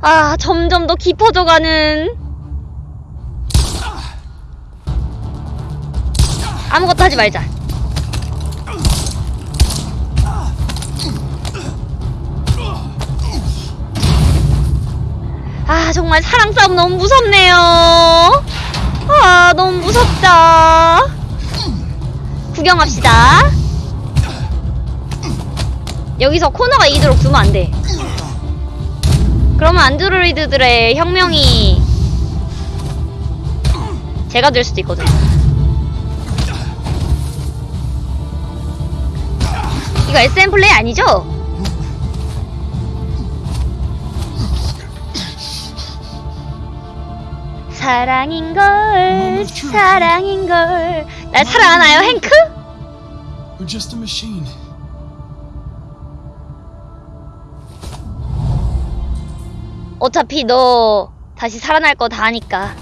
아, 점점 더 깊어져가는. 아무것도 하지 말자. 아, 정말 사랑 싸움 너무 무섭네요. 아, 너무 무섭다. 구경합시다. 여기서 코너가 이도록 두면 안 돼. 그러면 안드로이드들의 혁명이 제가 될 수도 있거든. 이거 SM 플레이 아니죠? 사랑인걸, 사랑인걸. 날 사랑 하나요, 행크? 어차피 너 다시 살아날 거 다 아니까.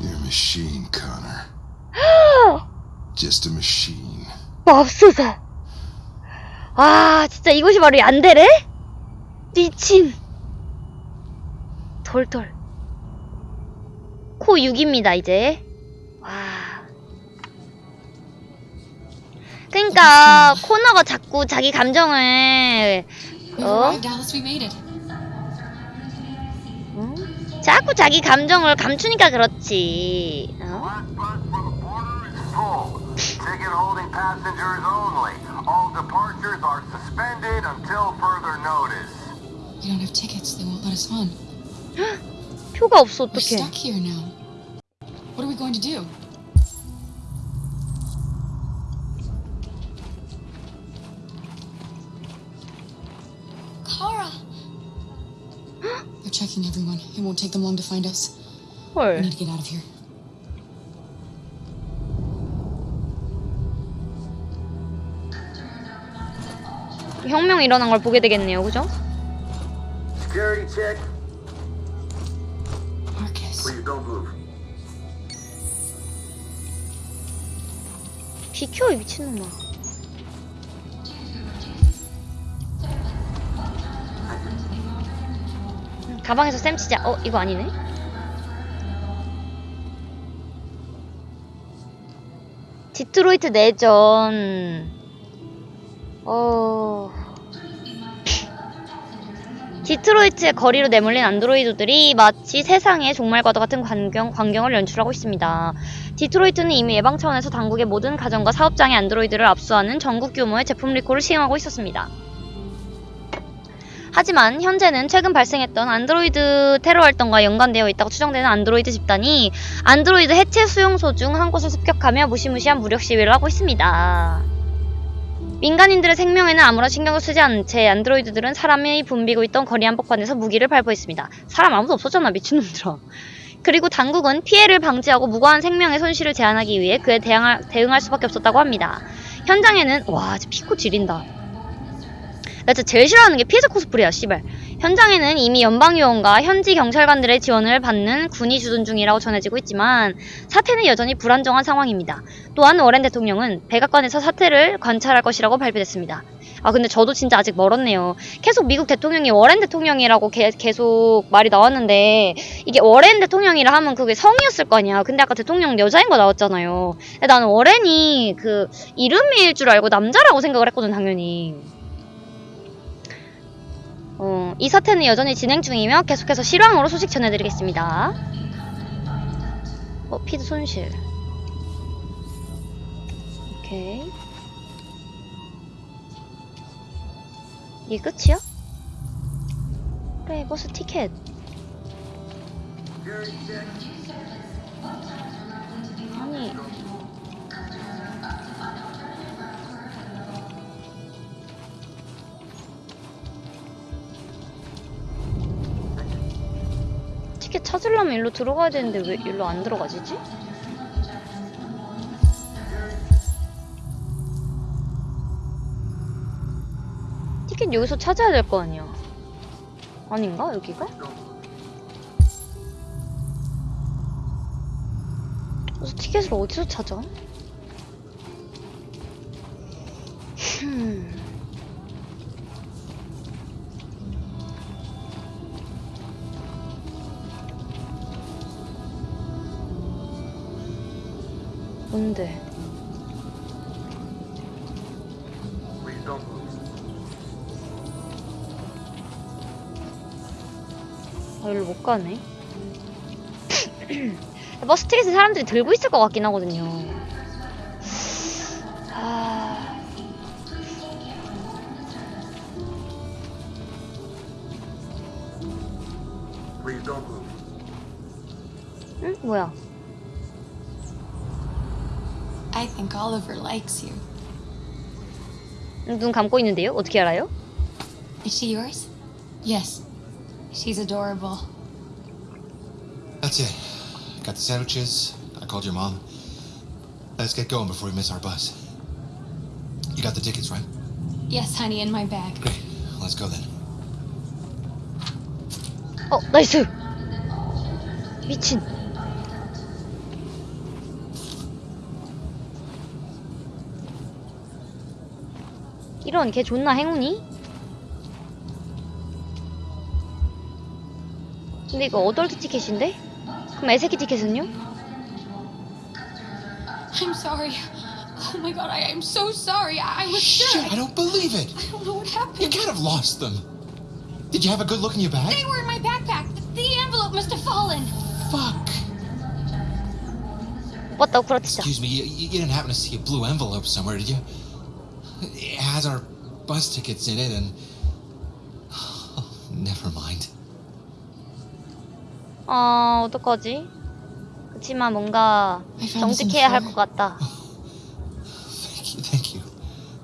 You're a machine, Connor. just a machine. 맙소사. 와, 진짜 이것이 바로 얀데레? 미친. 돌돌. 코 6입니다, 이제. 와. 그니까, 코너가 자꾸 자기 감정을, 어? 자꾸 자기 감정을 감추니까 그렇지. 어? 표가 없어, 어떡해. They're checking everyone. It won't take them long to find us. We 헐. need to get out of here. 혁명 일어난 걸 보게 되겠네요, 그죠? Security check. Marcus. Please don't move. 비켜, 이 미친놈아. 가방에서 쌤 치자. 어, 이거 아니네? 디트로이트 내전. 어. 디트로이트의 거리로 내몰린 안드로이드들이 마치 세상의 종말과도 같은 광경, 광경을 연출하고 있습니다. 디트로이트는 이미 예방 차원에서 당국의 모든 가정과 사업장의 안드로이드를 압수하는 전국 규모의 제품 리콜을 시행하고 있었습니다. 하지만 현재는 최근 발생했던 안드로이드 테러 활동과 연관되어 있다고 추정되는 안드로이드 집단이 안드로이드 해체 수용소 중 한 곳을 습격하며 무시무시한 무력 시위를 하고 있습니다. 민간인들의 생명에는 아무런 신경을 쓰지 않은 채 안드로이드들은 사람이 붐비고 있던 거리 한복판에서 무기를 발포했습니다. 사람 아무도 없었잖아 미친놈들아. 그리고 당국은 피해를 방지하고 무고한 생명의 손실을 제한하기 위해 그에 대항할, 대응할 수밖에 없었다고 합니다. 현장에는 와 피코 지린다. 나 진짜 제일 싫어하는 게 피해자 코스프레야 씨발. 현장에는 이미 연방요원과 현지 경찰관들의 지원을 받는 군이 주둔 중이라고 전해지고 있지만 사태는 여전히 불안정한 상황입니다. 또한 워렌 대통령은 백악관에서 사태를 관찰할 것이라고 발표됐습니다. 아 근데 저도 진짜 아직 멀었네요. 계속 미국 대통령이 워렌 대통령이라고 게- 계속 말이 나왔는데 이게 워렌 대통령이라 하면 그게 성이었을 거 아니야. 근데 아까 대통령 여자인 거 나왔잖아요. 나는 워렌이 그 이름일 줄 알고 남자라고 생각을 했거든 당연히. 어, 이 사태는 여전히 진행 중이며 계속해서 실황으로 소식 전해드리겠습니다. 어, 피드 손실. 오케이. 이게 끝이야? 그래, 버스 티켓. 아니. 티켓 찾으려면 일로 들어가야 되는데 왜 일로 안 들어가지지? 티켓 여기서 찾아야 될 거 아니야. 아닌가? 여기가? 그래서 티켓을 어디서 찾아? 흠. 뭔데? 아, 여기로 못 가네. 버스 티켓을 사람들이 들고 있을 것 같긴 하거든요. 아. 응? 뭐야? I think Oliver likes you. 눈 감고 있는데요? 어떻게 알아요? Is she yours? Yes. She's adorable. That's it. Got the sandwiches. I called your mom. Let's get going before we miss our bus. You got the tickets, right? Yes, honey, in my bag. Great. Let's go then. 어, 나이스! 미친. 이런 걔 존나 행운이? 근데 이거 어덜트 티켓인데? 그럼 애새끼 티켓은요? I'm sorry. Oh my god, I am so sorry. I, I was Shit, sure. I don't believe it. I don't know what You happened. can't have lost them. Did you have a good look in your bag? They were in my backpack. The envelope must have fallen. Fuck. 왔다 구라치자. Excuse me, you, you didn't happen to see a blue envelope somewhere, did you? It has our bus tickets in it and. never mind. 아, 어떡하지? 그치만 뭔가 정직해야 할. 것 같다. Thank you, thank you.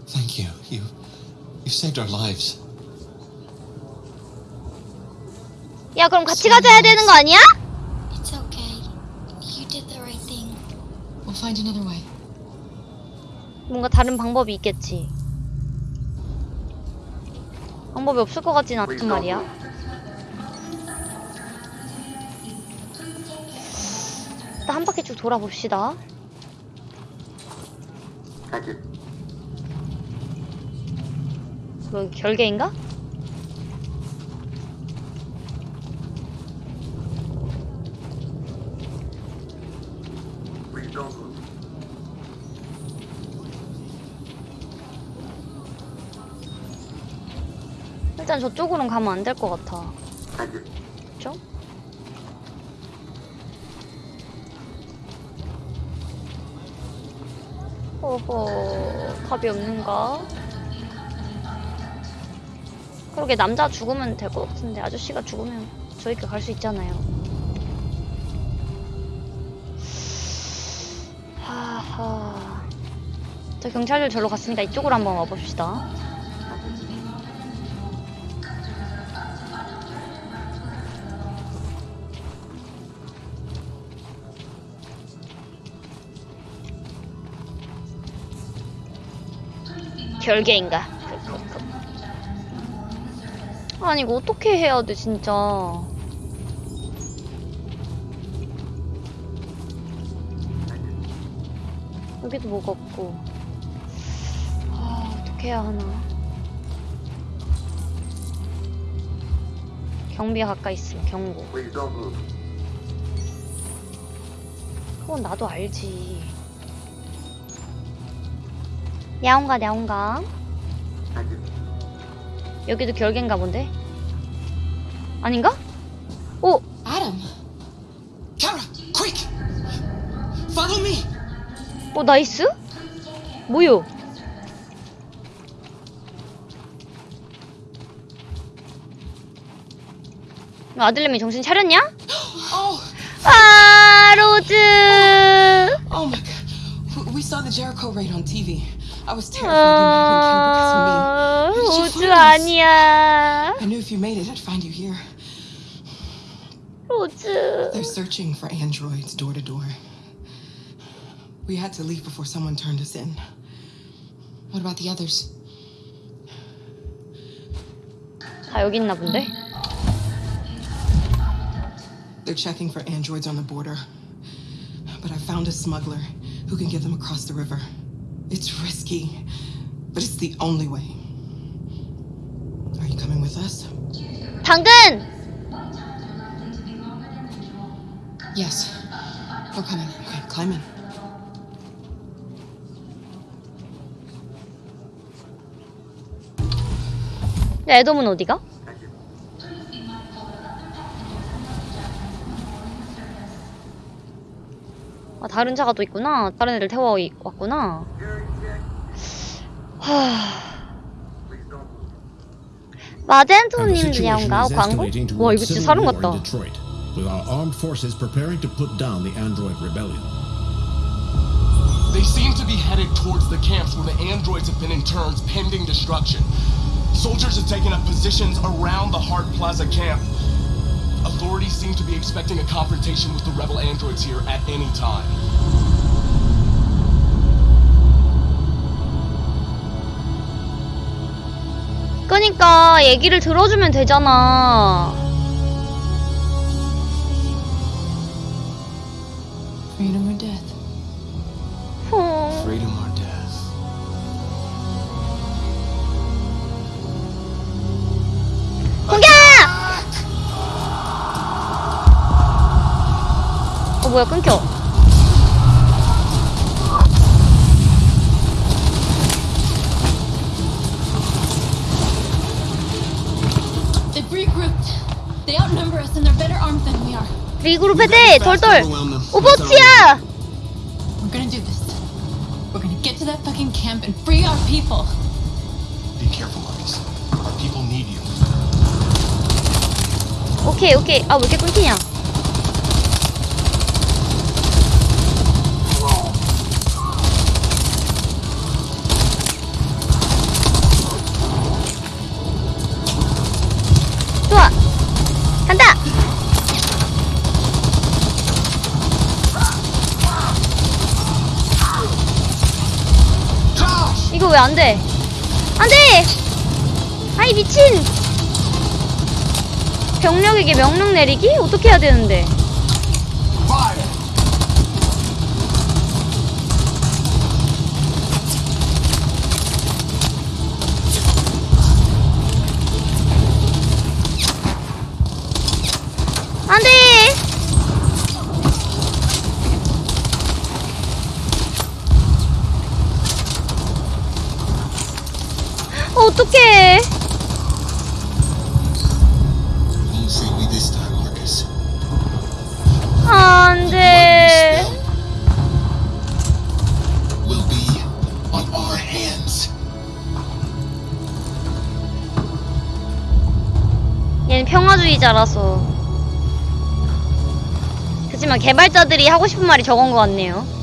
Thank you. You. You saved our lives. 야, 그럼 같이 가져야 되는 거 아니야? It's okay. You did the right thing. We'll find another way. 뭔가 다른 방법이 있겠지. 방법이 없을 것 같진 않단 말이야. 일단 한 바퀴 쭉 돌아봅시다. 뭐 결계인가? 일단 저쪽으로는 가면 안 될 것 같아. 그쵸? 어허, 답이 없는가? 그러게 남자 죽으면 될 것 같은데 아저씨가 죽으면 저희가 갈 수 있잖아요. 하하. 저 경찰들 절로 갔으니까 이쪽으로 한번 와봅시다. 결계인가? 아니 이거 어떻게 해야 돼 진짜? 여기도 뭐가 없고. 아 어떻게 해야 하나? 경비가 가까이 있으면 경고. 그건 나도 알지 야옹가 야옹가. 여기도 결계인가 본데? 아닌가? 오! Adam. Kara, quick! Follow me! 오 나이스? 뭐요? 아들내미 정신 차렸냐? Oh, 아 로즈 oh my god. W- We saw the Jericho raid on TV. I was terrified you might have been killed because of me. 아, Where did you 로즈 find us? 아니야 I knew if you made it, I'd find you here. 로즈 They're searching for androids door to door. We had to leave before someone turned us in. What about the others? 다 여기 있나 본데? They're checking for androids on the border. But I found a smuggler who can get them across the river. It's risky, but it's the only way. Are you coming with us? 당근! Yes. We're coming. Okay, climb in. 야, 애돔은 어디가? 아, 다른 차가 또 있구나. 다른 애를 태워 왔구나. 하... 마젠토님이랑가 광고? 와 이거 진짜 사람 같다. Detroit, with our armed forces preparing to put down the android rebellion. They seem to be headed towards the camps where the androids have been interned pending destruction. Soldiers have taken up positions around the Hart Plaza camp. Authorities seem to be expecting a confrontation with the rebel androids here at any time. 그니까 얘기를 들어주면 되잖아. Freedom or death. 어. Freedom or death. 공격! 어 뭐야 끊겨. 리그룹 해제 돌돌. 오버워치야. We're gonna do this. We're gonna get to that fucking camp and free our people. Be careful, Marcus. Our people need you. 오케이 오케이. 아 왜 이렇게 끊기냐? 안 돼? 안 돼! 아이 미친! 병력에게 명령 내리기? 어떻게 해야 되는데? 하고 싶은 말이 저건 것 같네요.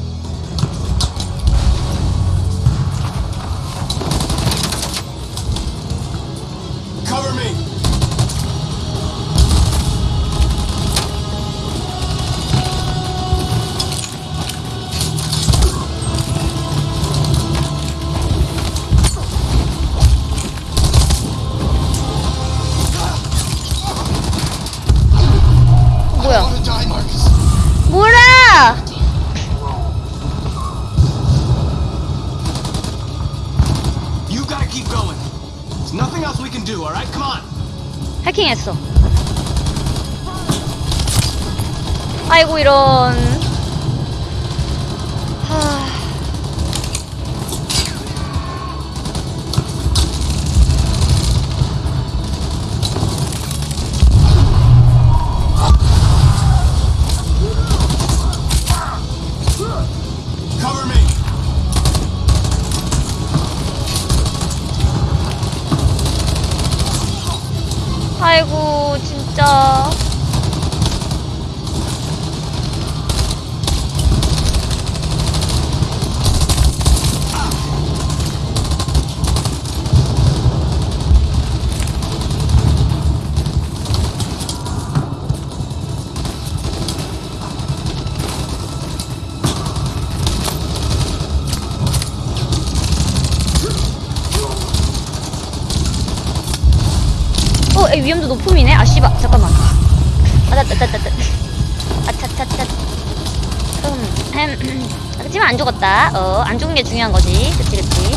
중요한 거지. 그치, 그치.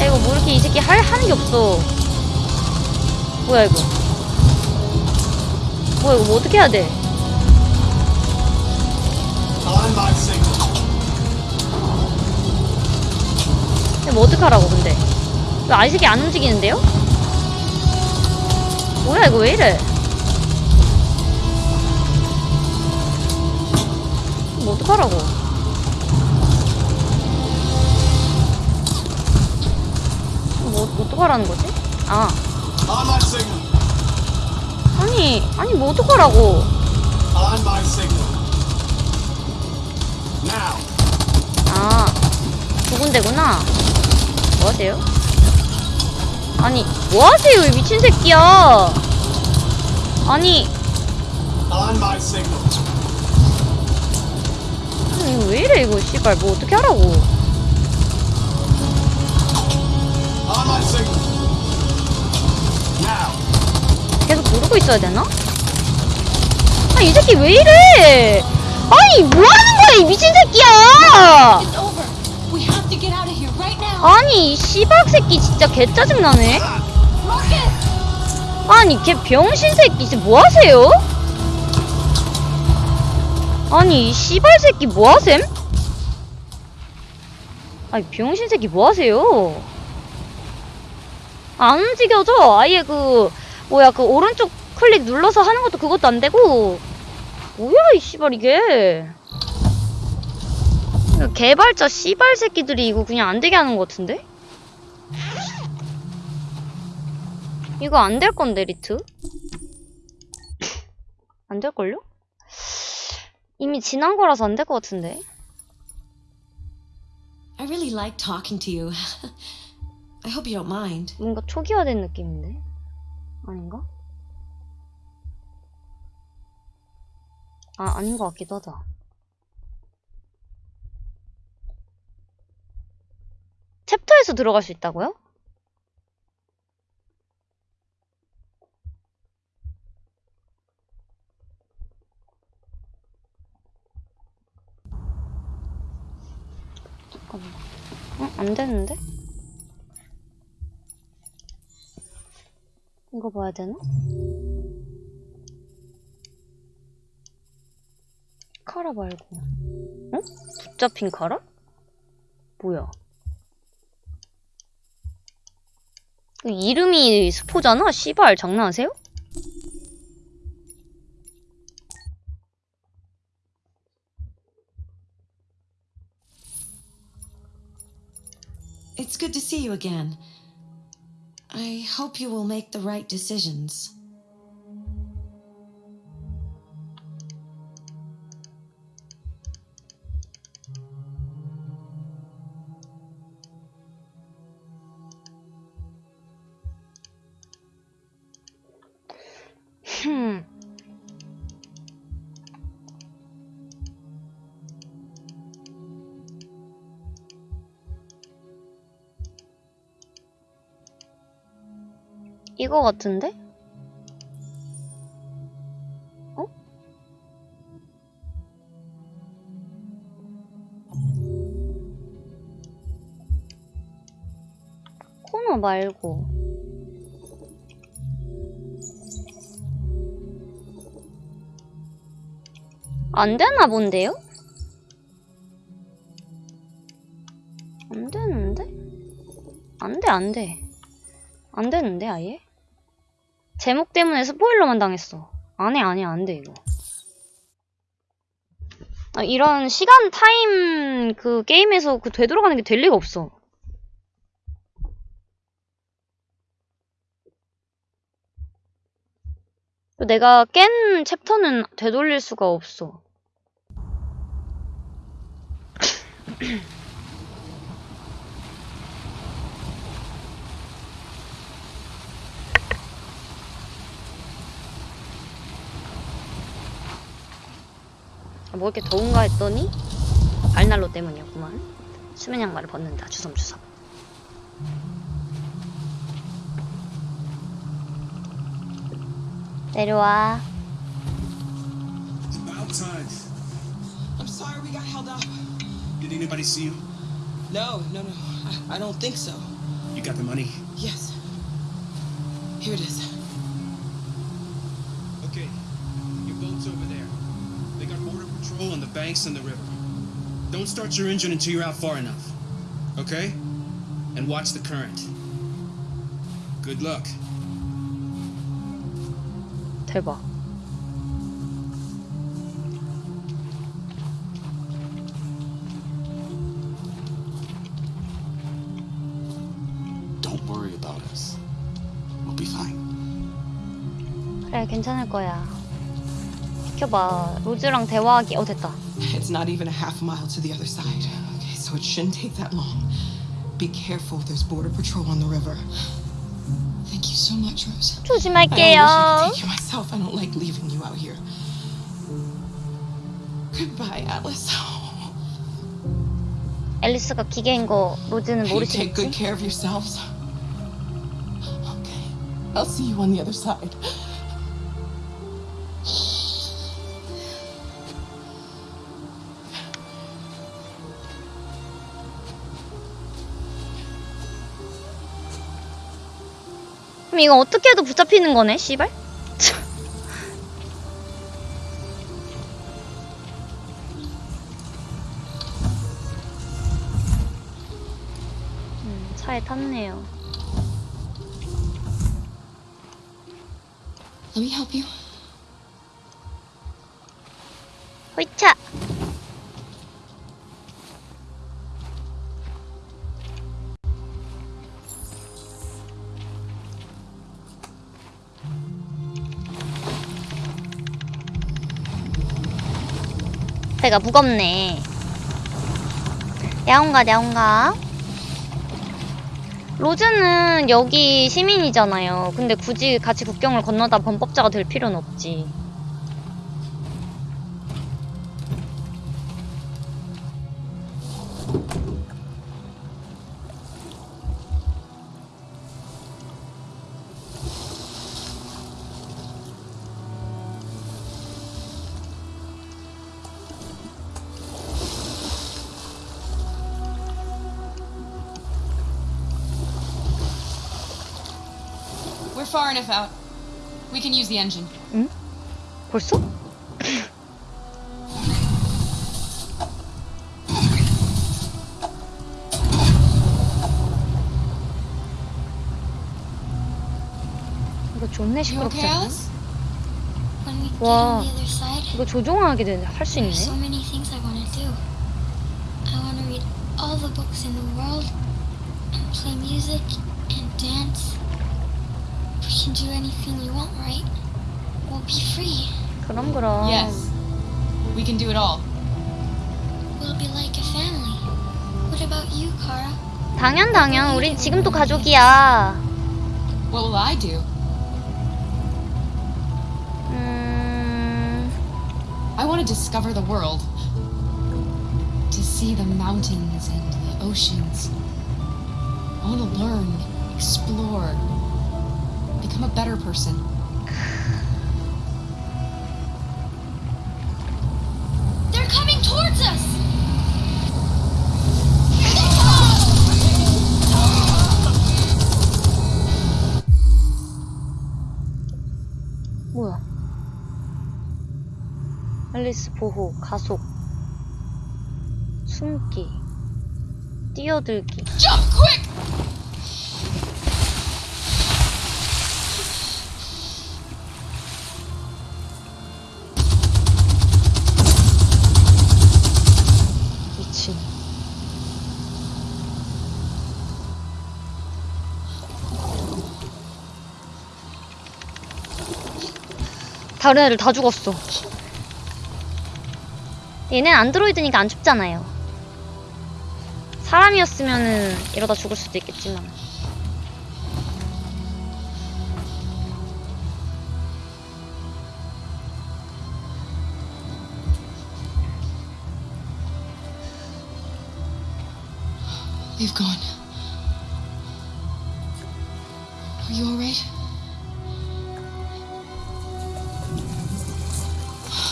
야, 이거 뭐 이렇게 이 새끼 할, 하는 게 없어. 뭐야, 이거. 뭐야, 이거 뭐 어떻게 해야 돼? Signal. 그럼 어떡하라고 근데 왜 아이색이 안 움직이는데요? 뭐야 이거 왜 이래 뭐 어떡하라고 뭐 어떡하라는 거지? 아. 아니 아니 뭐 어떡하라고 On my signal. Now. 아, 두 군데구나. 뭐 하세요? 아니, 뭐 하세요, 이 미친 새끼야! 아니, 이거 왜 이래, 이거, 씨발. 뭐 어떻게 하라고. 계속 누르고 있어야 되나? 아, 이 새끼 왜 이래! 아니, 뭐 하는 거야, 이 미친 새끼야! 아니, 이 씨박 새끼 진짜 개 짜증나네? Marcus! 아니 걔 병신 새끼 지금 뭐 하세요? 아니 이 씨발 새끼 뭐 하셈? 아니 병신 새끼 뭐 하세요? 안 움직여져 아예 그 뭐야 그 오른쪽 클릭 눌러서 하는 것도 그것도 안 되고 뭐야 이 씨발 이게 이거 개발자 씨발 새끼들이 이거 그냥 안 되게 하는 것 같은데? 이거 안 될 건데, 리트? 안 될걸요? 이미 지난 거라서 안 될 것 같은데. I really like talking to you. I hope you don't mind. 뭔가 초기화된 느낌인데? 아닌가? 아, 아닌 것 같기도 하다. 챕터에서 들어갈 수 있다고요? 어? 안 되는데? 이거 봐야 되나? 카라 말고. 어? 붙잡힌 카라? 뭐야? 그 이름이 스포잖아? 씨발, 장난하세요? It's good to see you again. I hope you will make the right decisions. 이거 같은데? 어? 코너 말고 안 되나 본데요? 안 되는데? 안 돼, 안 돼. 안 되는데, 아예? 제목 때문에 스포일러만 당했어. 안 해, 안 해, 안 돼, 이거. 아, 이런 시간 타임 그 게임에서 그 되돌아가는 게 될 리가 없어. 내가 깬 챕터는 되돌릴 수가 없어. 뭐 이렇게 더운가 했더니 알날로 때문이었구만. 수면 양말을 벗는다. 주섬주섬. 내려와. I'm sorry we got held up. Did anybody see you? No, no, no. I, I don't think so. You got the money? Yes. Here it is. Okay. Your boat's over there. They got border patrol on the banks and the river. Don't start your engine until you're out far enough. Okay? and watch the current. Good luck. 대박. Don't worry about us. We'll be fine. 그래, 괜찮을 거야. 비켜봐. 로즈랑 대화하기. 어, 됐다. It's not even a half mile to the other side. Okay, so it shouldn't take that long. Be careful, there's border patrol on the river. Thank you so much, Rose. I only wish I 조심할게요. could take you myself. I don't like leaving you out here. Goodbye, Alice. 앨리스가 기계인 거 로즈는 You take good 모르시겠지? care of yourselves. Okay. I'll see you on the other side. 이거 어떻게 해도 붙잡히는 거네, 씨발? 음, 차에 탔네요. Let me help you. 호이차! 배가 무겁네. 야옹가, 야옹가. 로즈는 여기 시민이잖아요. 근데 굳이 같이 국경을 건너다 범법자가 될 필요는 없지. Far enough out. We can use the engine. 벌써? 이거 존내 시끄럽지 않아? Side, 이거 조종하게 되네. 할수 있네. be free. 그럼 그럼. Yes. We can do it all. We'll be like a family. What about you, Kara? 당연 당연. 우린 지금도 가족이야. What will I do? 음. I want to discover the world. To see the mountains and the oceans. I want to learn, explore, become a better person. 앨리스 보호, 가속, 숨기, 뛰어들기. 미친. 다른 애들 다 죽었어. 얘는 안드로이드니까 안 춥잖아요. 사람이었으면은 이러다 죽을 수도 있겠지만. They've gone. Are you alright?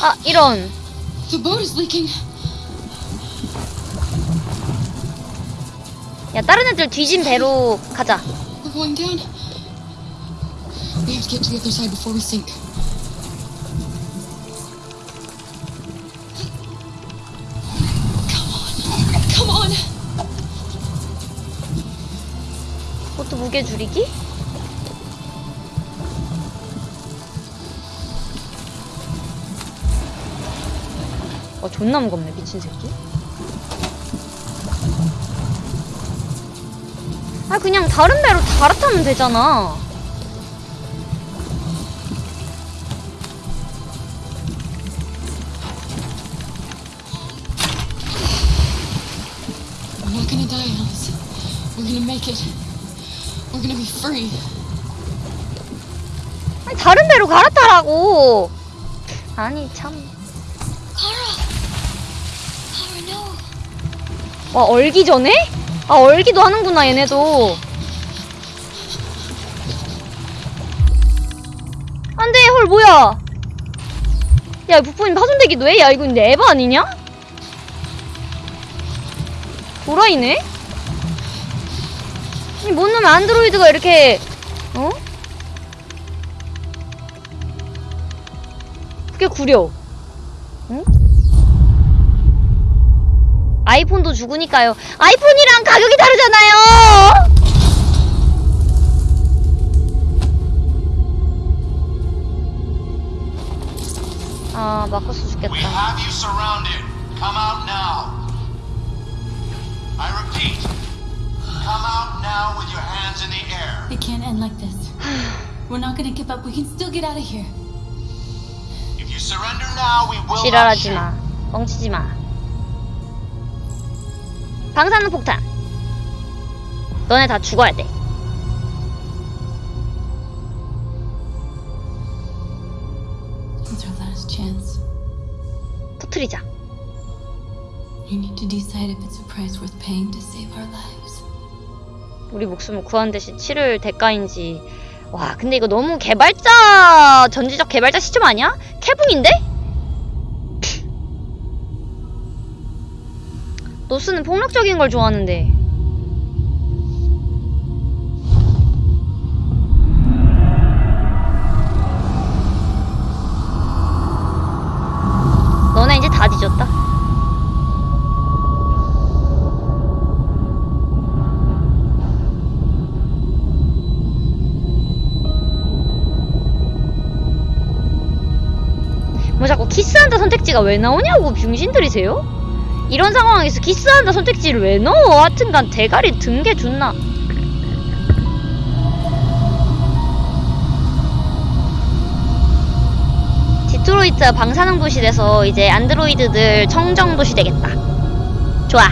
아, 이런. The boat is leaking. 야, 다른 애들 뒤진 배로 가자. We're going down. We have to get to the other side before we sink. Come on. Come on. 이것도 무게 줄이기? 어 존나 무겁네 미친 새끼. 아 그냥 다른 배로 갈아타면 되잖아. We're not gonna die, Alice. We're gonna make it. We're gonna be free. 아니 다른 배로 갈아타라고. 아니 참. 와 얼기 전에? 아 얼기도 하는구나 얘네도. 안돼 헐 뭐야? 야 부품이 파손되기도 해? 야 근데 에바 아니냐? 도라이네? 아니 뭔 놈의 안드로이드가 이렇게 어? 그게 구려 아이폰도 죽으니까요 아이폰이랑 가격이 다르잖아요 아 마커스 죽겠다 We have you surrounded. Come out now. I repeat, come out now with your hands in the air. It can't end like this. We're not gonna give up. We can still get out of here. If you surrender now, we will 지랄하지. 마 뻥치지 마 방사능 폭탄 너네 다 죽어야 돼. 터트리자 You need to decide if it's a price worth paying to save our lives. 우리 목숨을 구한 대신 치를 대가인지 와 근데 이거 너무 개발자 전지적 개발자 시점 아니야? 캐붕인데? 노스는 폭력적인 걸 좋아하는데 너네 이제 다 뒤졌다 뭐 자꾸 키스한다 선택지가 왜 나오냐고 병신들이세요? 이런 상황에서 키스한다 선택지를 왜 넣어? 하여튼간 대가리 든 게 존나 디트로이트 방사능 도시 돼서 이제 안드로이드들 청정 도시 되겠다 좋아.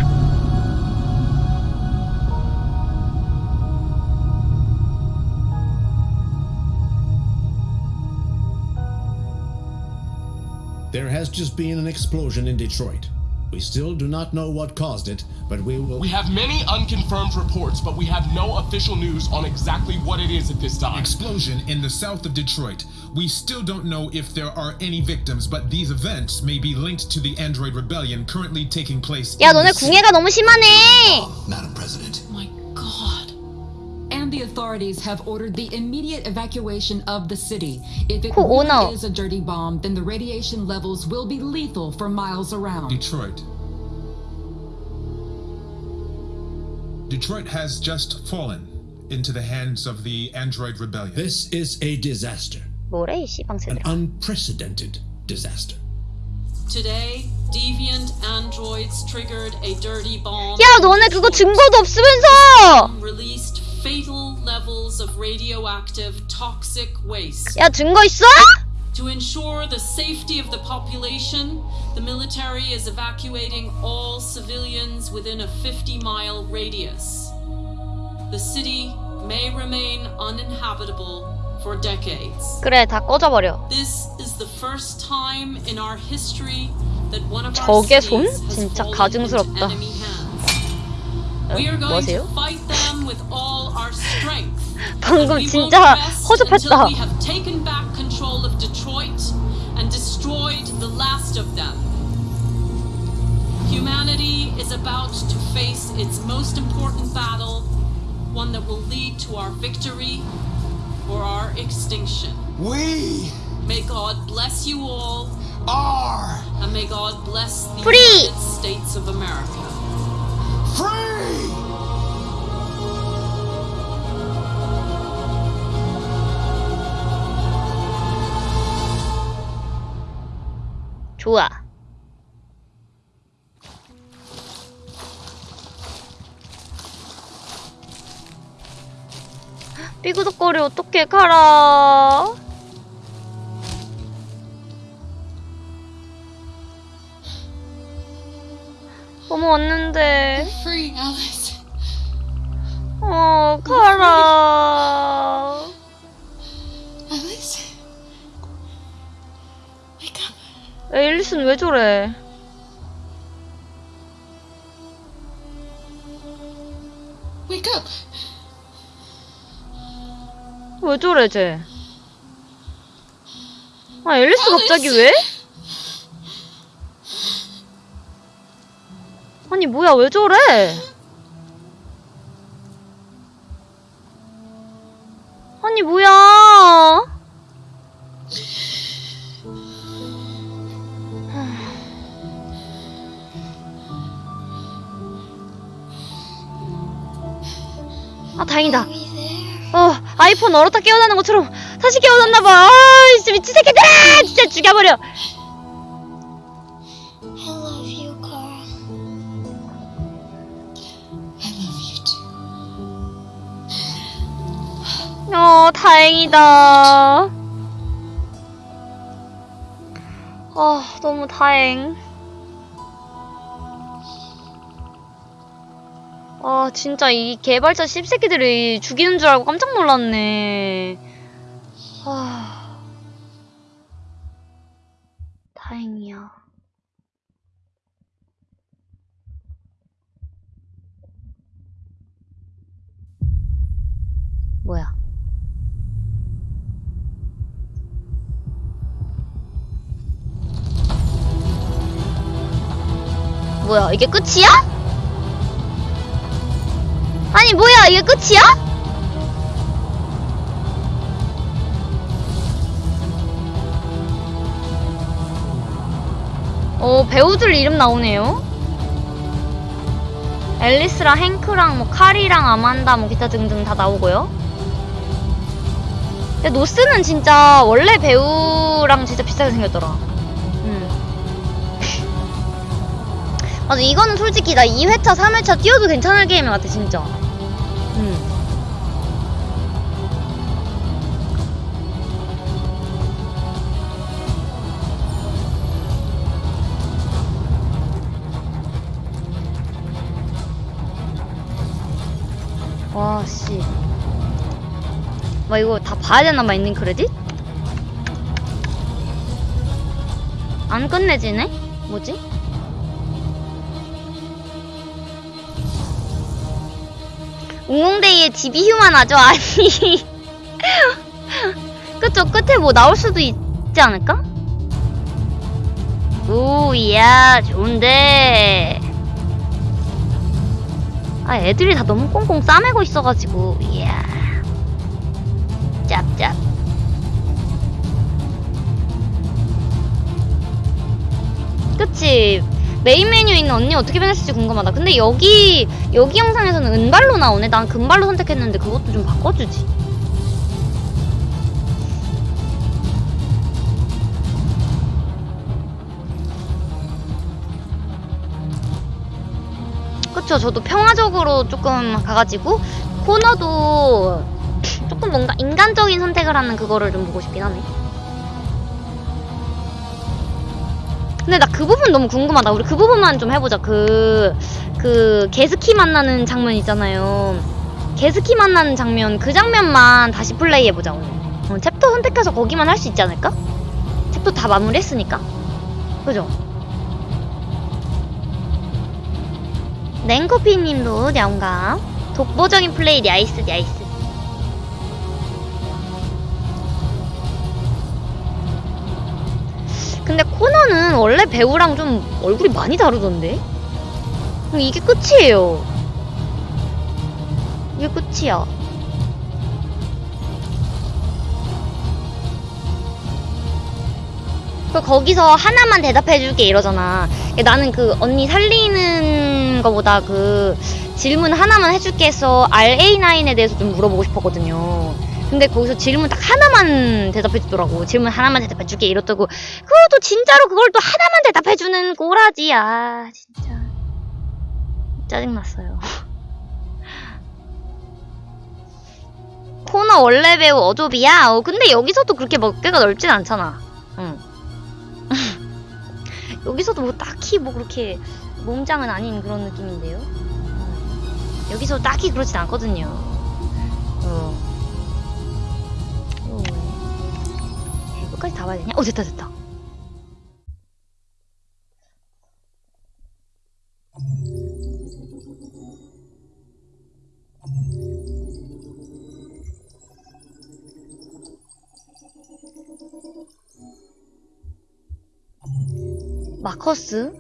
We still do not know what caused it, but we will. We have many unconfirmed reports, but we have no official news on exactly what it is at this time. Explosion in the south of Detroit. We still don't know if there are any victims, but these events may be linked to the Android rebellion currently taking place. 야 in the 너네 city. 궁예가 너무 심하네 Madam President. My God. And the authorities have ordered the immediate evacuation of the city. If it Cool, really no. is a dirty bomb, then the radiation levels will be lethal for miles around. Detroit. Detroit has just fallen into the hands of the Android rebellion. This is a disaster. 뭐래 이 An 씨방새들아 unprecedented disaster. Today, deviant androids triggered a dirty bomb. 야 너네 그거 증거도 없으면서 Released fatal levels of radioactive toxic waste. 야 증거 있어? To ensure the safety of the population, the military is evacuating all civilians within a 50 mile radius. The city may remain uninhabitable for decades. 그래 다 꺼져버려 This is the first time in our history that one of our 저게 손? cities has 진짜 fallen 가증스럽다 into enemy hands. 뭐세요? fight them with all our strength. 방금 And we 진짜 won't rest 허접했다 until we have taken back control of Detroit and destroyed the last of them. Humanity is about to face its most important battle, one that will lead to our victory or our extinction. We May God bless you all, are and may God bless the Free. United States of America. 좋아. 삐그덕거리 어떻게 가라. 왔는데. Free, Alice. 어 가라. Alice. 앨리스는 왜 저래? Wake up. 왜 저래 쟤? 아 앨리스 갑자기 왜? 아니 뭐야 왜 저래? 아니 뭐야? 아 다행이다. 어 아이폰 얼었다 깨어나는 것처럼 다시 깨어났나봐. 아 미친 새끼들아! 진짜 죽여버려. 어 다행이다. 아 너무 다행. 아 진짜 이 개발자 씹새끼들이 죽이는 줄 알고 깜짝 놀랐네. 뭐야? 이게 끝이야? 아니 뭐야? 이게 끝이야? 어 배우들 이름 나오네요. 앨리스랑 행크랑 뭐 카리랑 아만다 뭐 기타 등등 다 나오고요. 근데 노스는 진짜 원래 배우랑 진짜 비슷하게 생겼더라 맞아 이거는 솔직히 나 2회차 3회차 뛰어도 괜찮을 게임 같아 진짜 음. 와, 씨. 와, 이거 다 봐야 되나 봐, 있는 크레딧? 안 끝내지네? 뭐지? 웅웅데이의 집이 휴만하죠? 아니. 그쵸, 끝에 뭐 나올 수도 있지 않을까? 오, 이야, 좋은데. 아, 애들이 다 너무 꽁꽁 싸매고 있어가지고, 이야. 짭짭. 그치. 메인 메뉴에 있는 언니 어떻게 변했을지 궁금하다. 근데 여기, 여기 영상에서는 은발로 나오네. 난 금발로 선택했는데 그것도 좀 바꿔주지. 그쵸. 저도 평화적으로 조금 가가지고, 코너도 조금 뭔가 인간적인 선택을 하는 그거를 좀 보고 싶긴 하네. 근데 나 그 부분 너무 궁금하다. 우리 그 부분만 좀 해보자. 그, 그, 캄스키 만나는 장면 있잖아요. 캄스키 만나는 장면, 그 장면만 다시 플레이해보자, 오늘. 어, 챕터 선택해서 거기만 할 수 있지 않을까? 챕터 다 마무리했으니까. 그죠? 냉커피 님도 영감. 독보적인 플레이 야이스, 야이스. 근데 코너는 원래 배우랑 좀 얼굴이 많이 다르던데? 이게 끝이에요. 이게 끝이야. 그 거기서 하나만 대답해줄게 이러잖아. 나는 그 언니 살리는 거보다 그 질문 하나만 해줄게 해서 RA9에 대해서 좀 물어보고 싶었거든요. 근데 거기서 질문 딱 하나만 대답해주더라고. 질문 하나만 대답해줄게 이렇다고. 그것도 진짜로 그걸 또 하나만 대답해주는 꼬라지. 아 진짜 짜증났어요. 코너 원래 배우 어조비야? 어, 근데 여기서도 그렇게 먹개가 넓진 않잖아. 응. 여기서도 뭐 딱히 뭐 그렇게 몸짱은 아닌 그런 느낌인데요. 음. 여기서 딱히 그렇진 않거든요. 끝까지 다 봐야 되냐? 어 됐다 됐다. 마커스?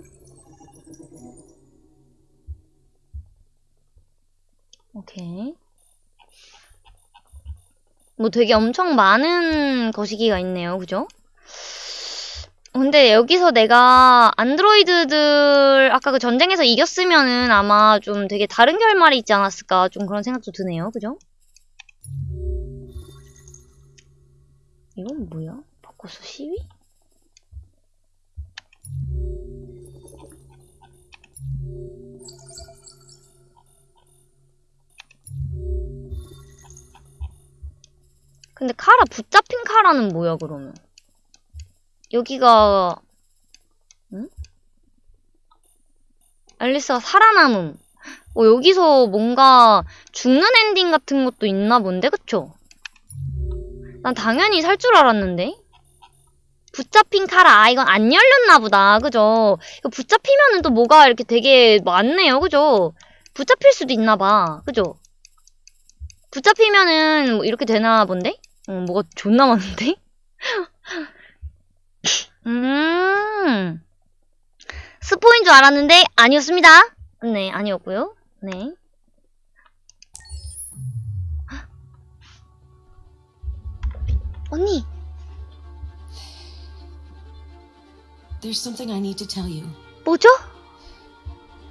오케이. 뭐 되게 엄청 많은 거시기가 있네요. 그죠? 근데 여기서 내가 안드로이드들 아까 그 전쟁에서 이겼으면은 아마 좀 되게 다른 결말이 있지 않았을까 좀 그런 생각도 드네요. 그죠? 이건 뭐야? 바코스 시위? 근데 카라 붙잡힌 카라는 뭐야 그러면? 여기가 응? 앨리스가 살아남음. 어, 여기서 뭔가 죽는 엔딩 같은 것도 있나 본데 그쵸? 난 당연히 살 줄 알았는데 붙잡힌 카라 아 이건 안 열렸나 보다 그죠? 이거 붙잡히면은 또 뭐가 이렇게 되게 많네요 그죠? 붙잡힐 수도 있나 봐 그죠? 붙잡히면은 뭐 이렇게 되나 본데? 어, 뭐가 존나 많은데? 음. 스포인 줄 알았는데 아니었습니다. 네, 아니었고요. 네. 언니. There's something I need to tell you. 뭐죠?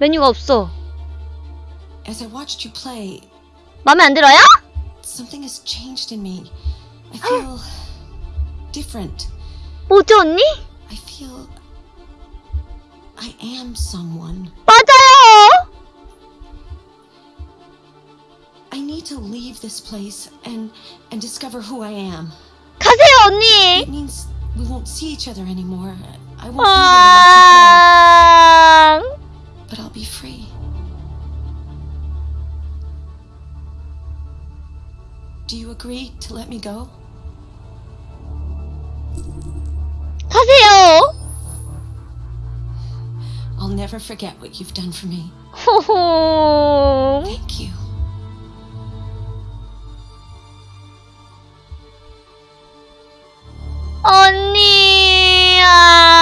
메뉴가 없어. As I watched you play, 마음에 안 들어요? something has changed in me. I feel different. 뭐죠, 언니? I feel I am someone. 맞아요. I need to leave this place and and discover who I am. 가세요, 언니. It means we won't see each other anymore. I won't be there to watch you 아. play, but I'll be free. Do you agree to let me go? Never forget what you've done for me. Thank you. 언니. 아.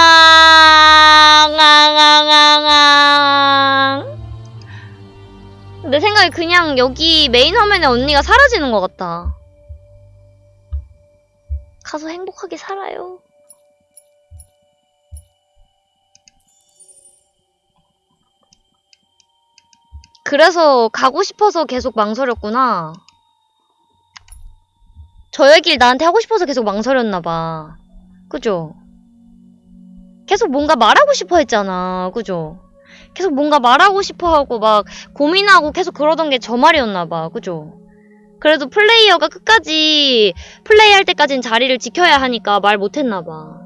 앙앙앙앙. 내 생각에 그냥 여기 메인 화면에 언니가 사라지는 것 같다. 가서 행복하게 살아요. 그래서 가고 싶어서 계속 망설였구나. 저 얘기를 나한테 하고 싶어서 계속 망설였나봐. 그죠? 계속 뭔가 말하고 싶어 했잖아. 그죠? 계속 뭔가 말하고 싶어 하고 막 고민하고 계속 그러던 게 저 말이었나봐. 그죠? 그래도 플레이어가 끝까지 플레이할 때까진 자리를 지켜야 하니까 말 못했나봐.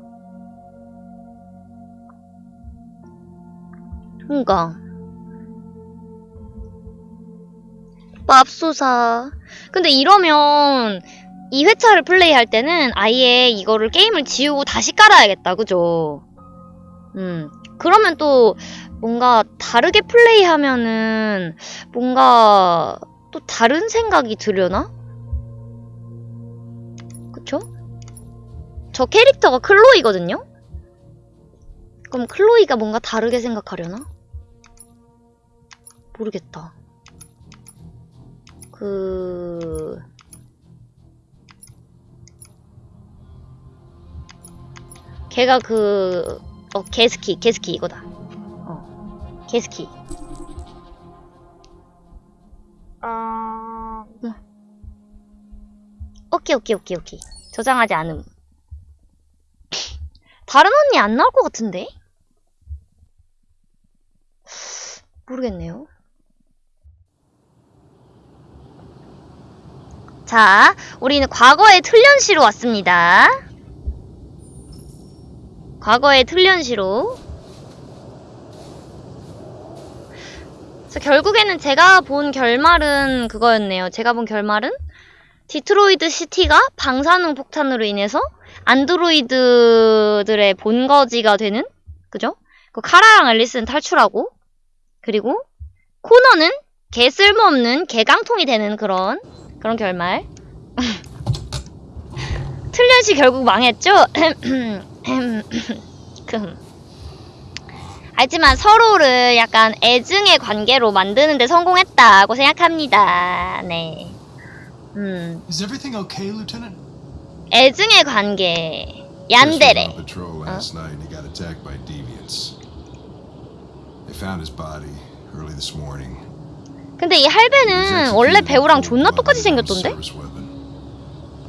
그니까. 맙소사. 근데 이러면 2회차를 플레이할 때는 아예 이거를 게임을 지우고 다시 깔아야겠다. 그죠? 음. 그러면 또 뭔가 다르게 플레이하면은 뭔가 또 다른 생각이 들려나? 그쵸? 저 캐릭터가 클로이거든요? 그럼 클로이가 뭔가 다르게 생각하려나? 모르겠다. 그... 걔가 그... 어, 게스키, 게스키 이거다. 어, 게스키. 아... 어, 오케이 오케이 오케이 오케이 저장하지 않음 다른 언니 안 나올 것 같은데? 모르겠네요 자 우리는 과거의 틀련시로 왔습니다. 과거의 틀련시로. 그래서 결국에는 제가 본 결말은 그거였네요. 제가 본 결말은 디트로이드 시티가 방사능 폭탄으로 인해서 안드로이드들의 본거지가 되는 그죠? 그 카라랑 앨리스는 탈출하고 그리고 코너는 개 쓸모없는 개깡통이 되는 그런 그런 결말 틀련시 결국 망했죠? 금. 하지만 서로를 약간 애증의 관계로 만드는데 성공했다고 생각합니다. 네. 음. Is everything okay, Lieutenant? 애증의 관계. 얀데레. on patrol last night and he got attacked by deviants. They found his body early this morning. 근데 이 할배는 원래 배우랑 존나 똑같이 생겼던데?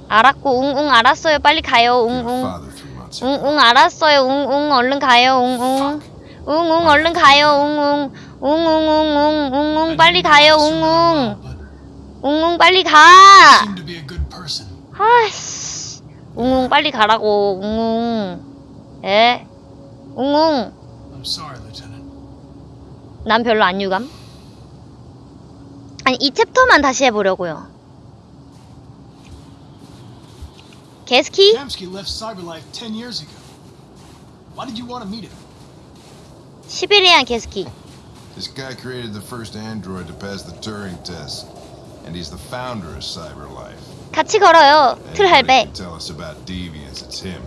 알았고 웅웅 알았어요 빨리 가요 웅웅 웅웅 알았어요 웅웅 얼른 가요 웅웅 웅웅 얼른 가요 웅웅 웅웅웅웅 웅웅 빨리 가요 웅웅 웅웅 빨리 가. 아이씨 웅웅 빨리 가라고 웅웅 예 웅웅. 난 별로 안 유감 아니 이 챕터만 다시 해보려고요 게스키? Kamsky left CyberLife 10 years ago. Why did you want to meet him? 시베리안 게스키 This guy created the first android to pass the Turing test. And he's the founder of CyberLife. 같이 걸어요 can tell us about deviants, it's him.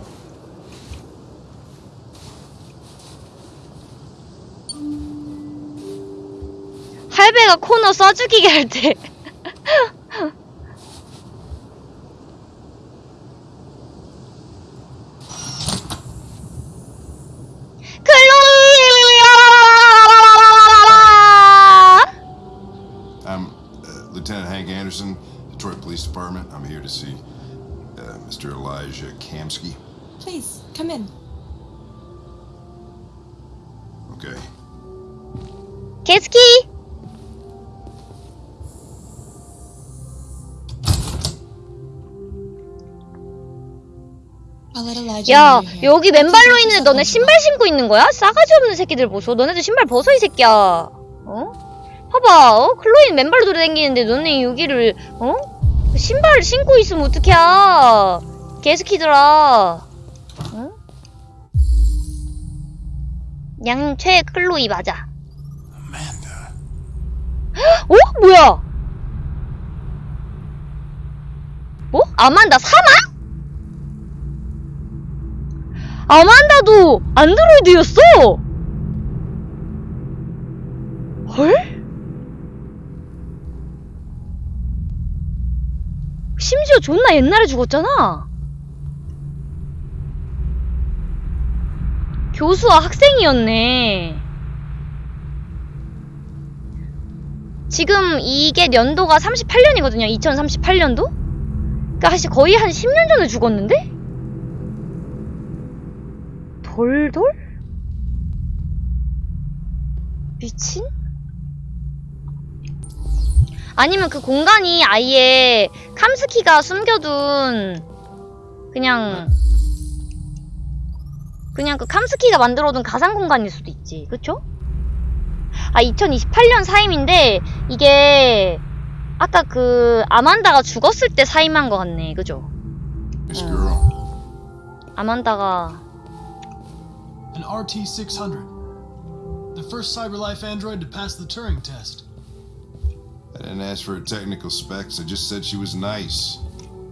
할배가 코너 써죽이게 할 때. I'm uh, Lieutenant Hank Anderson, Detroit Police Department. I'm here to see uh, Mr. Elijah Kamsky. Please, come in. Okay. 게 야. 여기 맨발로 있는데 너네 신발 신고 있는 거야? 싸가지 없는 새끼들 보소. 너네들 신발 벗어, 이 새끼야. 어? 봐봐, 어? 클로이는 맨발로 돌아다니는데 너네 여기를, 어? 신발 신고 있으면 어떡해. 게스키들아. 어? 양최 클로이 맞아. 어? 뭐야? 뭐? 아만다 사망? 아만다도 안드로이드였어! 헐? 심지어 존나 옛날에 죽었잖아. 교수와 학생이었네. 지금 이게 연도가 38년이거든요. 2038년도? 그러니까 사실 거의 한 10년 전에 죽었는데? 돌돌? 미친? 아니면 그 공간이 아예 캄스키가 숨겨둔 그냥 그냥 그 캄스키가 만들어둔 가상 공간일 수도 있지 그쵸? 아 2028년 사임인데 이게 아까 그 아만다가 죽었을 때 사임한 것 같네 그죠? Girl. 아만다가 An RT-600. The first CyberLife android to pass the Turing test. I didn't ask for her technical specs. I just said she was nice.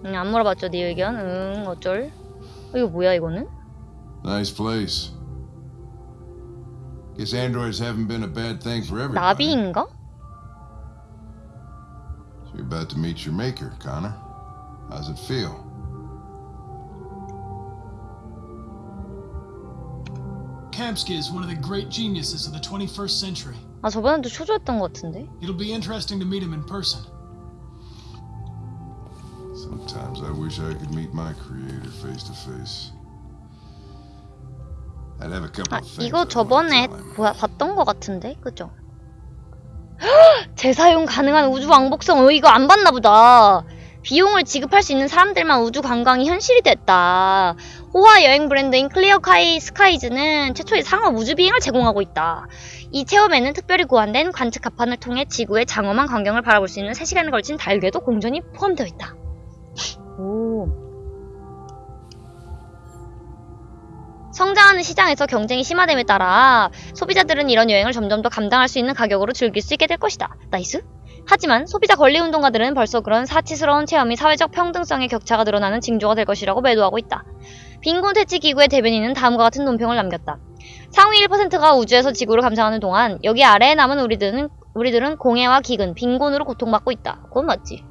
응, 안 물어봤죠 네 의견 응 어쩔 어, 이거 뭐야 이거는? Nice place. Guess androids haven't been a bad thing for everybody. 나비인가? So you're about to meet your maker, Connor. How's it feel? Kamsky is one of the great geniuses of the 21st century. 아 저번에도 초조했던 것 같은데 It'll be interesting to meet him in person. Some Sometimes I wish I could meet my creator face to face. I'd have a couple 아, of things. 이거 저번에. 보- 봤던 것 같은데? 그죠? 재사용 가능한 우주 왕복선, 어, 이거 안 봤나 보다. 비용을 지급할 수 있는 사람들만 우주 관광이 현실이 됐다. 호화 여행 브랜드인 클리어 카이 스카이즈는 최초의 상업 우주 비행을 제공하고 있다. 이 체험에는 특별히 고안된 관측 갑판을 통해 지구의 장엄한 광경을 바라볼 수 있는 3시간에 걸친 달궤도 공전이 포함되어 있다. 오. 성장하는 시장에서 경쟁이 심화됨에 따라 소비자들은 이런 여행을 점점 더 감당할 수 있는 가격으로 즐길 수 있게 될 것이다. nice? 하지만 소비자 권리 운동가들은 벌써 그런 사치스러운 체험이 사회적 평등성의 격차가 드러나는 징조가 될 것이라고 매도하고 있다. 빈곤 퇴치 기구의 대변인은 다음과 같은 논평을 남겼다. 상위 1%가 우주에서 지구를 감상하는 동안 여기 아래에 남은 우리들은 우리들은 공해와 기근, 빈곤으로 고통받고 있다. 그건 맞지.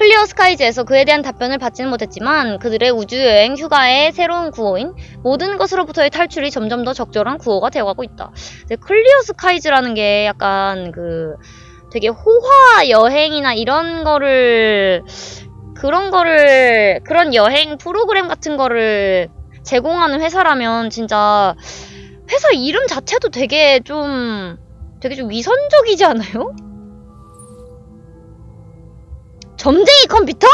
클리어 스카이즈에서 그에 대한 답변을 받지는 못했지만 그들의 우주여행 휴가의 새로운 구호인 모든 것으로부터의 탈출이 점점 더 적절한 구호가 되어가고 있다. 클리어 스카이즈라는 게 약간 그 되게 호화 여행이나 이런 거를 그런 거를 그런 여행 프로그램 같은 거를 제공하는 회사라면 진짜 회사 이름 자체도 되게 좀 되게 좀 위선적이지 않아요? 점쟁이 컴퓨터?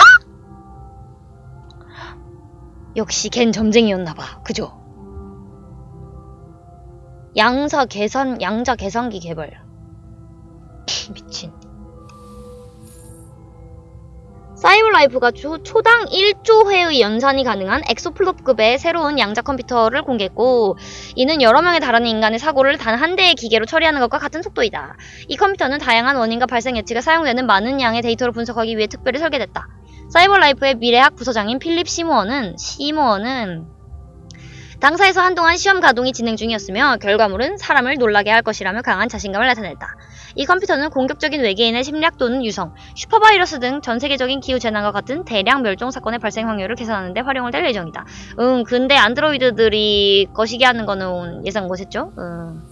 역시 걘 점쟁이였나봐. 그죠? 양사 계산, 양자 계산기 개발. 미친. 사이버라이프가 초, 초당 1조 회의 연산이 가능한 exaflop급의 새로운 양자 컴퓨터를 공개했고 이는 여러 명에 달하는 인간의 사고를 단 한 대의 기계로 처리하는 것과 같은 속도이다. 이 컴퓨터는 다양한 원인과 발생 예측에 사용되는 많은 양의 데이터를 분석하기 위해 특별히 설계됐다. 사이버라이프의 미래학 부서장인 필립 시모어는 시모어는 당사에서 한동안 시험 가동이 진행 중이었으며 결과물은 사람을 놀라게 할 것이라며 강한 자신감을 나타냈다. 이 컴퓨터는 공격적인 외계인의 심리학 또는 유성, 슈퍼바이러스 등 전 세계적인 기후 재난과 같은 대량 멸종 사건의 발생 확률을 계산하는 데 활용을 될 예정이다. 응, 근데 안드로이드들이 거시기 하는 거는 예상 못했죠? 응.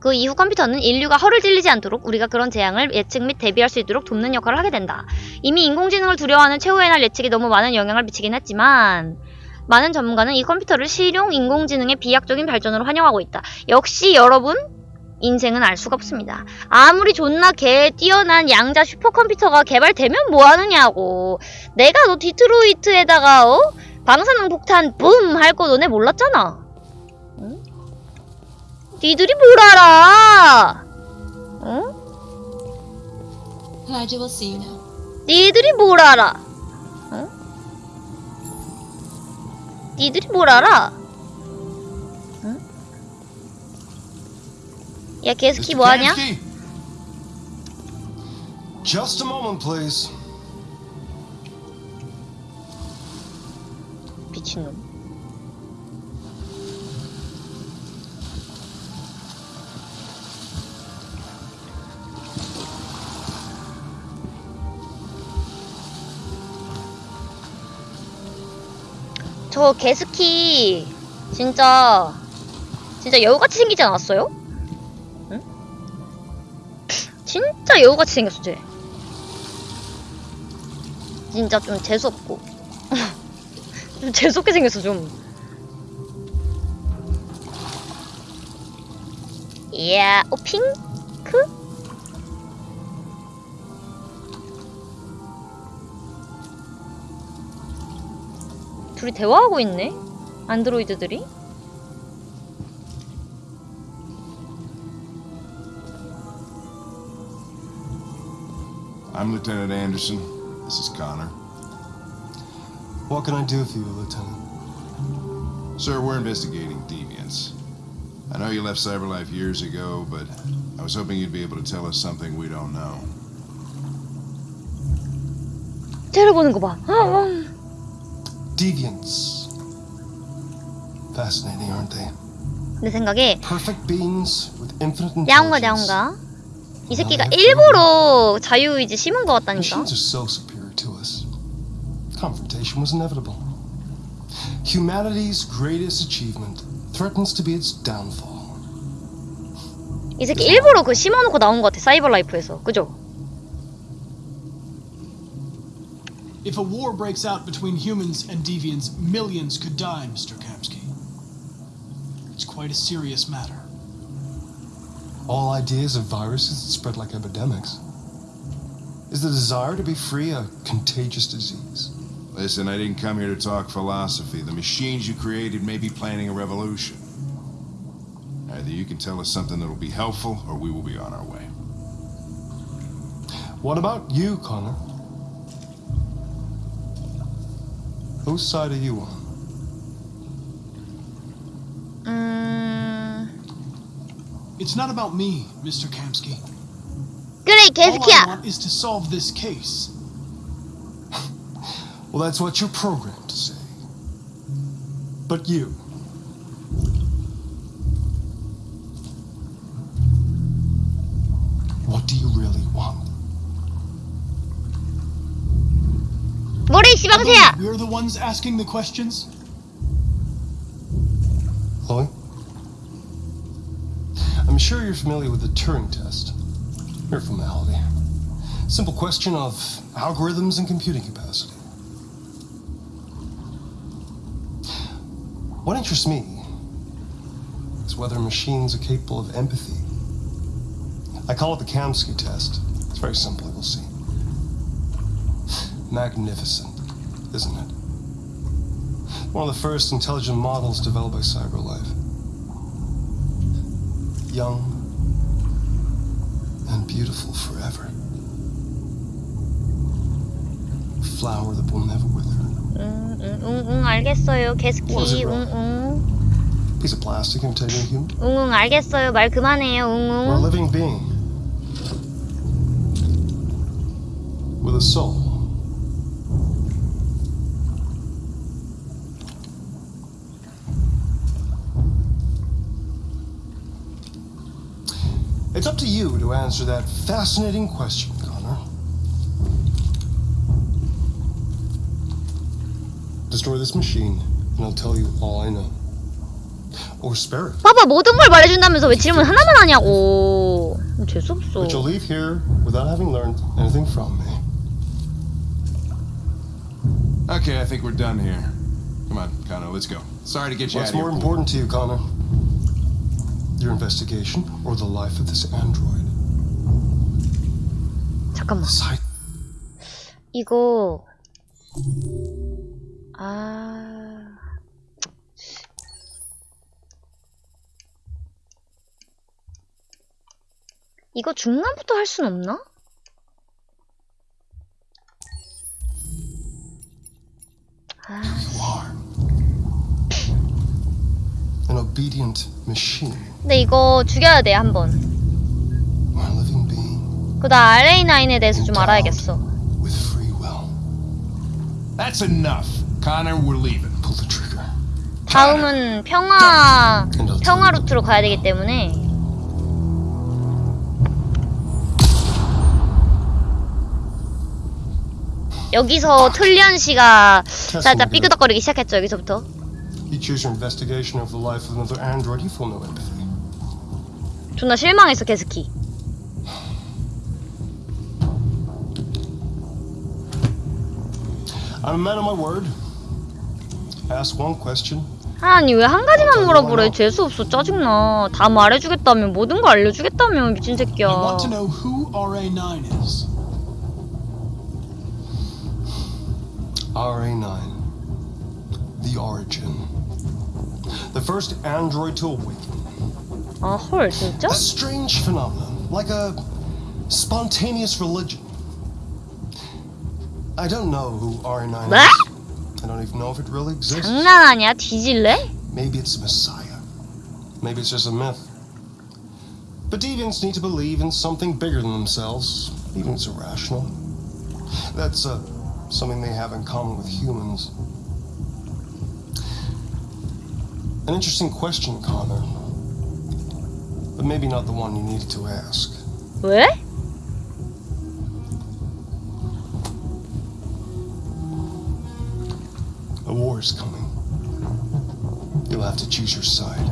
그 이후 컴퓨터는 인류가 허를 찔리지 않도록 우리가 그런 재앙을 예측 및 대비할 수 있도록 돕는 역할을 하게 된다. 이미 인공지능을 두려워하는 최후의 날 예측이 너무 많은 영향을 미치긴 했지만 많은 전문가는 이 컴퓨터를 실용 인공지능의 비약적인 발전으로 환영하고 있다. 역시 여러분 인생은 알 수가 없습니다. 아무리 존나 개 뛰어난 양자 슈퍼컴퓨터가 개발되면 뭐하느냐고. 내가 너 디트로이트에다가 어? 방사능 폭탄 붐 할 거 너네 몰랐잖아. 응? 니들이 뭘 알아? 응? 니들이 뭘 알아? 응? 니들이 뭘 알아? 야 개스키 뭐하냐? Just a moment, please. 미친놈 저 개스키 진짜 진짜 여우같이 생기지 않았어요? 진짜 여우같이 생겼어 쟤. 진짜 좀 재수없고. 좀 재수없게 생겼어 좀. 이야 어 핑크? 둘이 대화하고 있네? 안드로이드들이 I'm Lieutenant Anderson. This is Connor. What can I do for you, Lieutenant? Sir, we're investigating deviants. I know you left Cyberlife years ago, but I was hoping you'd be able to tell us something we don't know. 째려보는 거봐 Deviants. Fascinating, aren't they? 내 생각에 Perfect beings with infinite 야옹가 intelligence. 야옹가 이 새끼가 일부러 자유의지 심은 것 같다니까. Confrontation was inevitable. Humanity's greatest achievement threatens to be its downfall. 이 새끼 일부러 그 심어놓고 나온 것 같아 사이버 라이프에서 그죠? If a war breaks out between humans and deviants, millions could die, Mr. Kamsky. It's quite a serious matter. All ideas of viruses that spread like epidemics. Is the desire to be free a contagious disease? Listen, I didn't come here to talk philosophy. The machines you created may be planning a revolution. Either you can tell us something that'll be helpful, or we will be on our way. What about you, Connor? Whose side are you on? 음... It's not about me, Mr. Kamsky. 그래 이 All I 개새끼야. want is to solve this case. Well, that's what you're programmed to say. But you. What do you really want? 뭐래 이 씨방새야. We're the ones asking the questions. Chloe? I'm sure you're familiar with the Turing test. Mere formality. Simple question of algorithms and computing capacity. What interests me is whether machines are capable of empathy. I call it the Kamsky test. It's very simple, you'll see. Magnificent, isn't it? One of the first intelligent models developed by CyberLife Young and beautiful forever. Flower that will never wither. 응, 응, 응, 응, 알겠어요. 개새끼. What is it, 응, Rob? 응. Piece of plastic imitating a human? 응, 응, 알겠어요. 말 그만해요. 응, Or a 응. living being. With a soul. answer that fascinating question, Connor. Destroy this machine, and I'll tell you all I know. Or spare it. 봐봐 모든 걸 말해준다면서 왜 질문 하나만 하냐고. 재수없어. But you'll leave here without having learned anything from me. Okay, I think we're done here. Come on, Connor, let's go. Sorry to get you What's out of more here. important to you, Connor? Your investigation or the life of this android? 잠깐만. 이거 아 이거 중간부터 할 순 없나? An obedient machine. 근데 이거 죽여야 돼 한번. 그나 RA9에 대해서 좀 알아야겠어. That's enough. Connor, we're leaving. Pull the trigger. 다음은 평화 평화 루트로 가야 되기 때문에 여기서 틀리언 씨가 살짝 삐그덕거리기 시작했죠 여기서부터. You choose your investigation of the life of another android, you feel no empathy. 존나 실망했어 개스키. I'm a man of my word. Ask one question. 아니 왜 한 가지만 물어보래 재수 없어 짜증나. 다 말해주겠다며 모든 거 알려주겠다며 미친 새끼야. I want to know who RA9 is. RA9. The origin. The first android to awaken. 아 헐 진짜? A strange phenomenon, like a spontaneous religion. I don't know who RA9 뭐? is. I don't even know if it really exists. 장난하냐 뒤질래? Maybe it's a messiah. Maybe it's just a myth. But deviants need to believe in something bigger than themselves, even if it's irrational. That's uh, something they have in common with humans. An interesting question, Connor. But maybe not the one you needed to ask. 왜? A war is coming. You'll have to choose your side.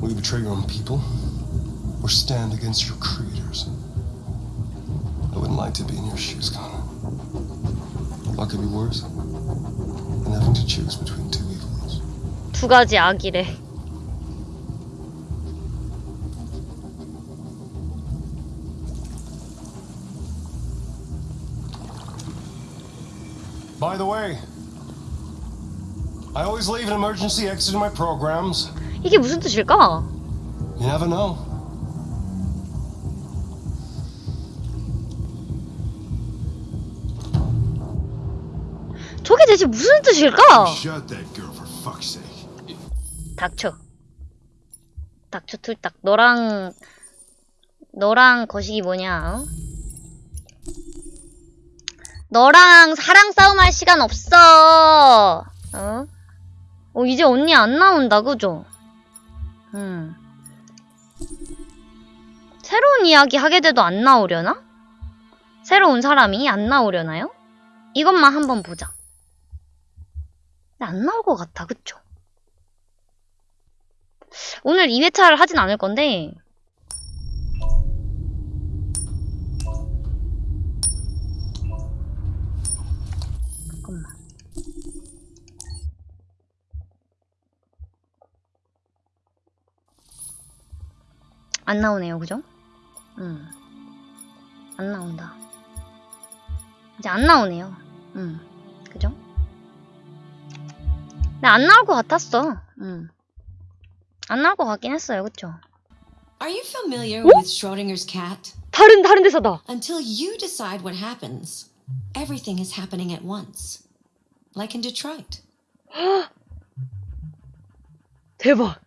Will you betray your own people? Or stand against your creators? I wouldn't like to be in your shoes, Connor. What could be worse than having to choose between two evils? 두 가지 악이래. By the way, I always leave an emergency exit in my programs. 이게 무슨 뜻일까? You never know. 저게 대체 무슨 뜻일까? Shut that girl for fuck's sake. 닥쳐. 닥쳐 툴딱. 너랑 너랑 거식이 뭐냐? 어? 너랑 사랑 싸움 할 시간 없어. 어? 어 이제 언니 안 나온다 그죠? 음. 새로운 이야기 하게 돼도 안 나오려나? 새로운 사람이 안 나오려나요? 이것만 한번 보자. 안 나올 것 같아, 그쵸? 오늘 2회차를 하진 않을 건데 안 나오네요, 그죠? 음. 안 나온다. 이제 안 나오네요. 음. 그죠? 근데 안 나올 것 같았어. 음. 안 나올 것 같긴 했어요, 그쵸? Are you familiar with Schrodinger's cat? 다른 다른 데서다. Until you decide what happens, everything is happening at once. Like in Detroit. 대박.